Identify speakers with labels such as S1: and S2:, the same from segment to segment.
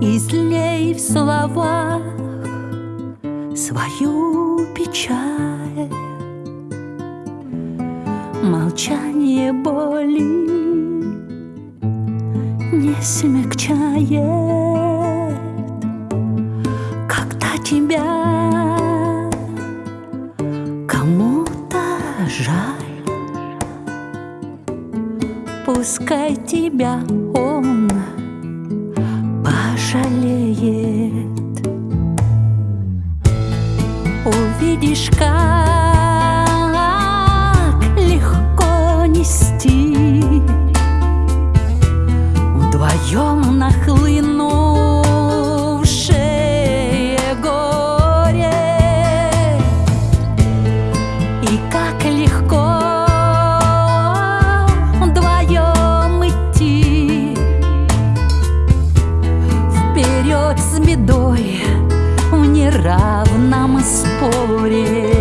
S1: излей в словах свою печаль. Молчание боли не смягчает, когда тебя кому-то жаль. Пускай тебя жалеет Увидишь, как с бедой в неравном споре.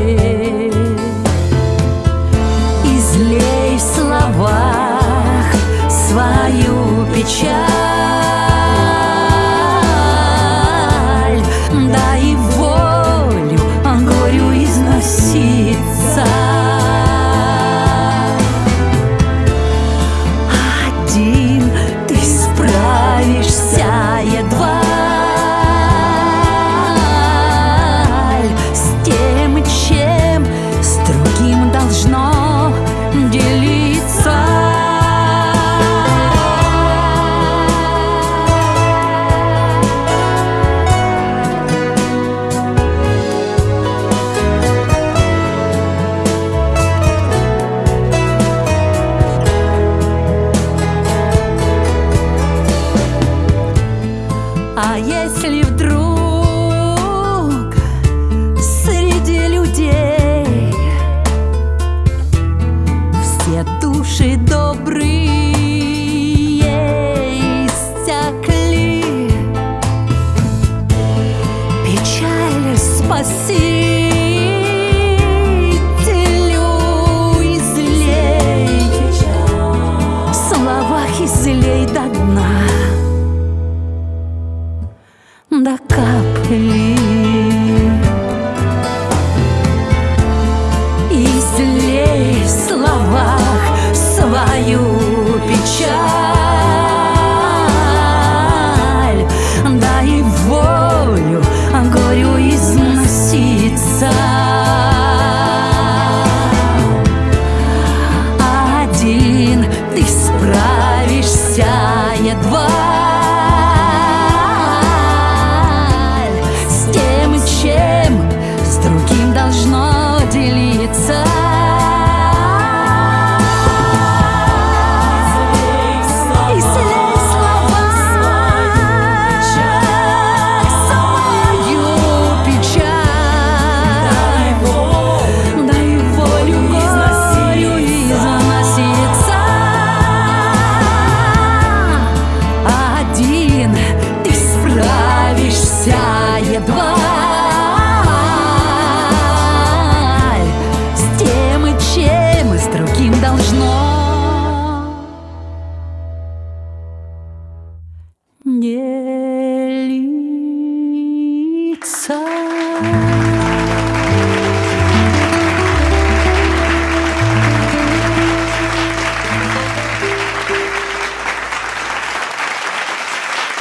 S1: А если вдруг среди людей Все души добрые истекли Печаль спаси до капли.